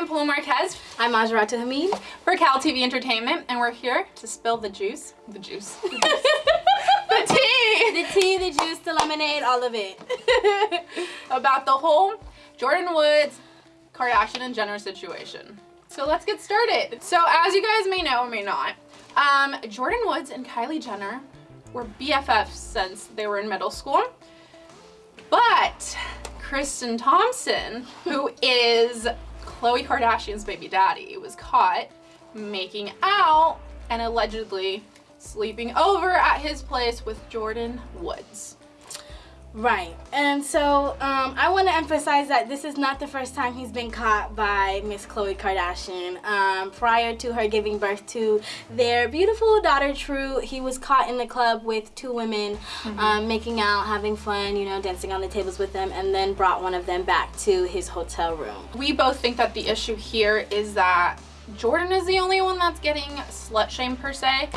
am Paloma Marquez I'm Majarata Hamid. for Cal TV Entertainment, and we're here to spill the juice. The juice. The, juice. the tea! The tea, the juice, the lemonade, all of it. About the whole Jordyn Woods, Kardashian, and Jenner situation. So let's get started. So as you guys may know or may not, um, Jordyn Woods and Kylie Jenner were BFFs since they were in middle school. But Tristan Thompson, who is Khloe Kardashian's baby daddy, was caught making out and allegedly sleeping over at his place with Jordyn Woods. Right. And so um, I want to emphasize that this is not the first time he's been caught by Miss Khloe Kardashian. Um, prior to her giving birth to their beautiful daughter, True, he was caught in the club with two women um, making out, having fun, you know, dancing on the tables with them, and then brought one of them back to his hotel room. We both think that the issue here is that Jordyn is the only one that's getting slut shame per se,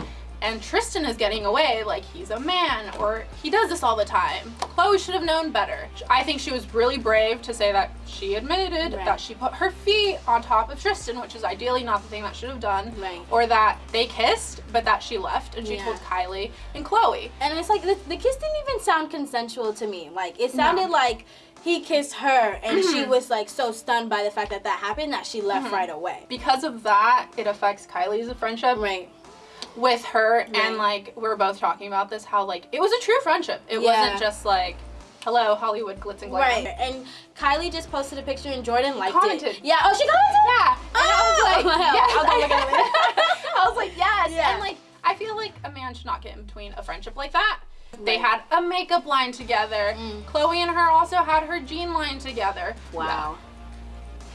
and Tristan is getting away like he's a man or he does this all the time. Khloe should have known better. I think she was really brave to say that she admitted Right. that she put her feet on top of Tristan, which is ideally not the thing that should have done, Right. or that they kissed but that she left and she Yeah. told Kylie and Khloe. And it's like the, the kiss didn't even sound consensual to me. Like it sounded like he kissed her and she was like so stunned by the fact that that happened that she left mm-hmm. right away. Because of that, it affects Kylie's friendship. Right. With her Right. and like we are both talking about this how like it was a true friendship it Yeah. wasn't just like hello hollywood glitz and glam Right. And Kylie just posted a picture and Jordyn liked Commented. it. Yeah. Oh, she commented. yeah and i was like Oh, yes. I'll go look at it later. i was like yes Yeah. and like i feel like a man should not get in between a friendship like that they had a makeup line together Mm. khloe and her also had her jean line together Wow.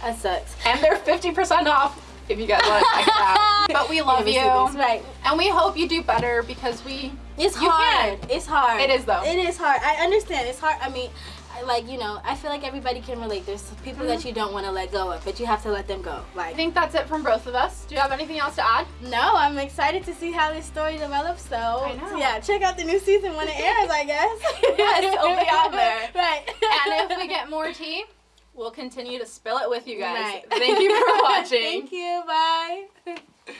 That sucks. And they're 50% off if you guys want to check it out but we love you Right. and we hope you do better because we It's You hard. It's hard. It is, though. It is hard. I understand. It's hard. I mean, I, like you know, I feel like everybody can relate. There's people that mm-hmm. you don't want to let go of, but you have to let them go. Like I think that's it from both of us. Do you have anything else to add? no, I'm excited to see how this story develops. So, yeah, check out the new season when it airs. I guess. Yes, it'll be on there. Right. And if we get more tea, we'll continue to spill it with you guys. Right. Thank you for watching. Thank you. Bye.